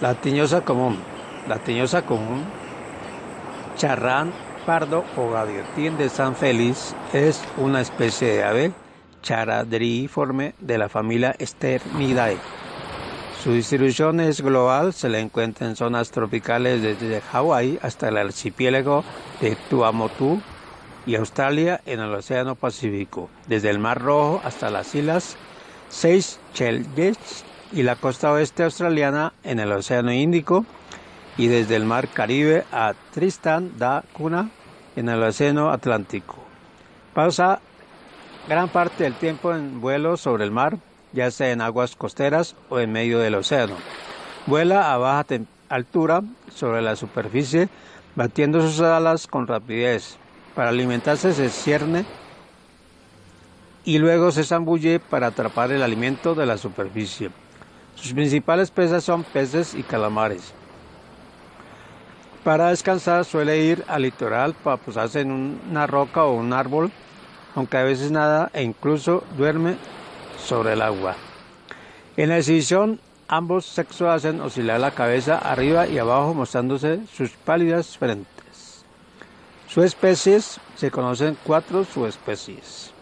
La tiñosa común. La tiñosa común, charrán pardo o gaviotín de San Félix, es una especie de ave charadriiforme de la familia Sternidae. Su distribución es global, se la encuentra en zonas tropicales desde Hawái hasta el archipiélago de Tuamotu y Australia en el Océano Pacífico, desde el Mar Rojo hasta las islas Seychelles y la costa oeste australiana en el Océano Índico y desde el Mar Caribe a Tristan da Cunha en el Océano Atlántico. Pasa gran parte del tiempo en vuelo sobre el mar, ya sea en aguas costeras o en medio del océano. Vuela a baja altura sobre la superficie, batiendo sus alas con rapidez. Para alimentarse se cierne y luego se zambulle para atrapar el alimento de la superficie. Sus principales presas son peces y calamares. Para descansar suele ir al litoral para posarse en una roca o un árbol, aunque a veces nada e incluso duerme sobre el agua. En la exhibición, ambos sexos hacen oscilar la cabeza arriba y abajo mostrándose sus pálidas frentes. Sus especies se conocen cuatro subespecies.